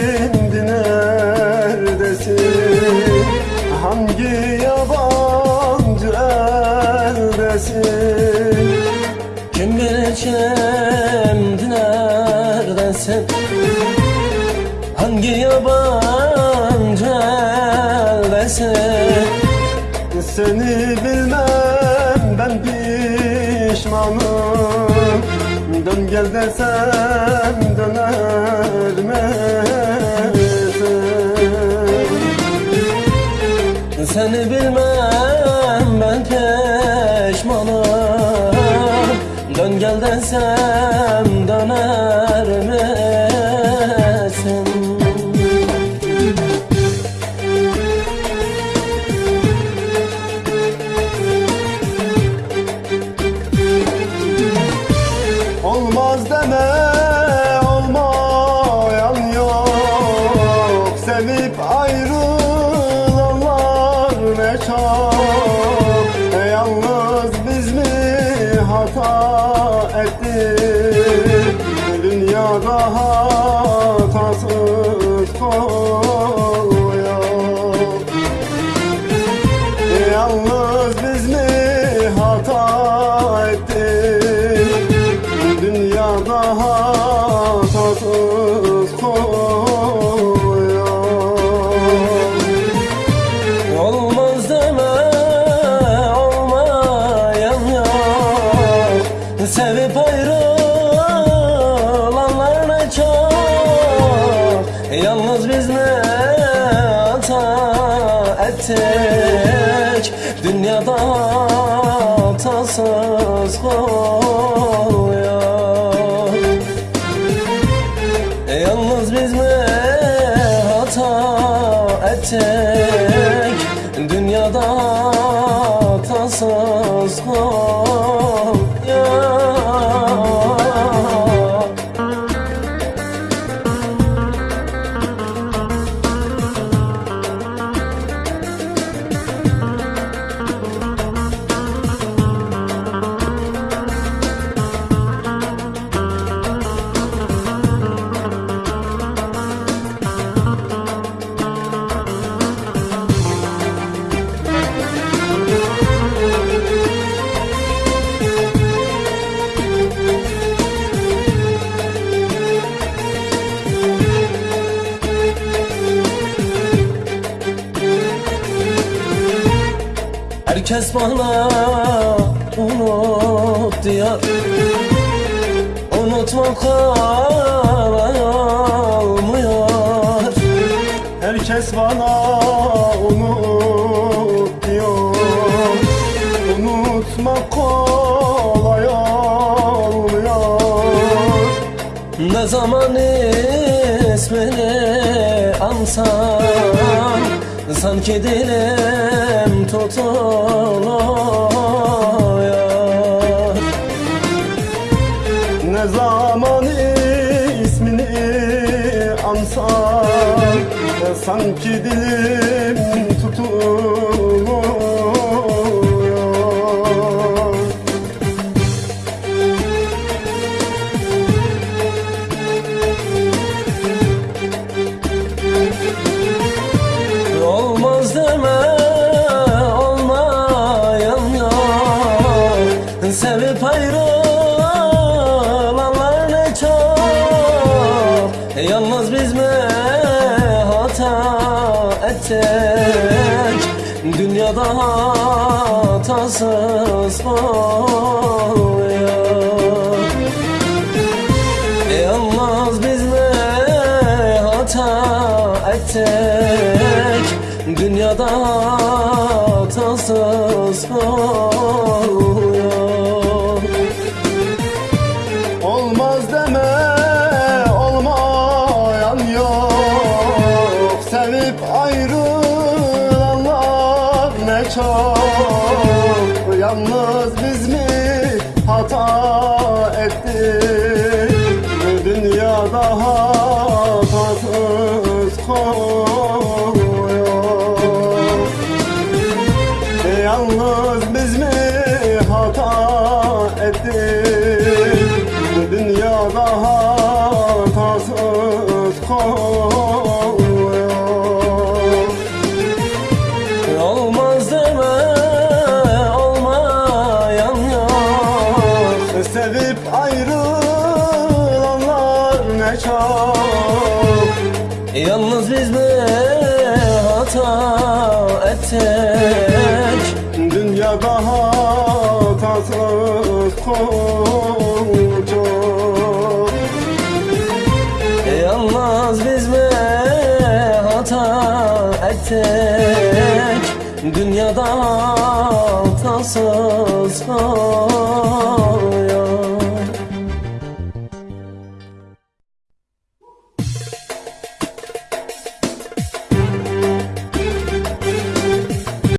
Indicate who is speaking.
Speaker 1: şimdi neredesin? Hangi yabancı eldesin?
Speaker 2: Kim bilir şimdi neredesin? Hangi yabancı eldesin?
Speaker 1: Seni bilmem ben pişmanım. Dön gel desem
Speaker 2: Seni bilmem ben peşmanım. Dön gel desem döner
Speaker 1: Yalnız biz mi hata ettik? Dünyada hatasız yok
Speaker 2: Olmaz deme olmayan yok. Sevip ayrılanlar Yalnız biz ne hata ettik? Dünyada hatasız yok Yalnız biz mi hata ettik? Dünyada hatasız kul Herkes bana unut diyor Unutmak kolay olmuyor
Speaker 1: Herkes bana unut diyor Unutmak kolay olmuyor.
Speaker 2: Ne zaman ismini ansam Sanki dilim tutuluyor.
Speaker 1: Ne zaman ismini ansam Sanki dilim tutuluyor
Speaker 2: Yalnız biz mi hata ettik? Dünyada hatasız oluyor Yalnız biz mi hata ettik? Dünyada
Speaker 1: çok Yalnız biz mi hata ettik? Dünyada hatasız koyuyor Yalnız biz mi hata ettik? Dünyada hatasız ayrılanlar çok.
Speaker 2: Yalnız biz mi hata ettik.
Speaker 1: Dünyada hatasız kul çok
Speaker 2: Yalnız biz mi hata ettik. Dünyada hatasız kul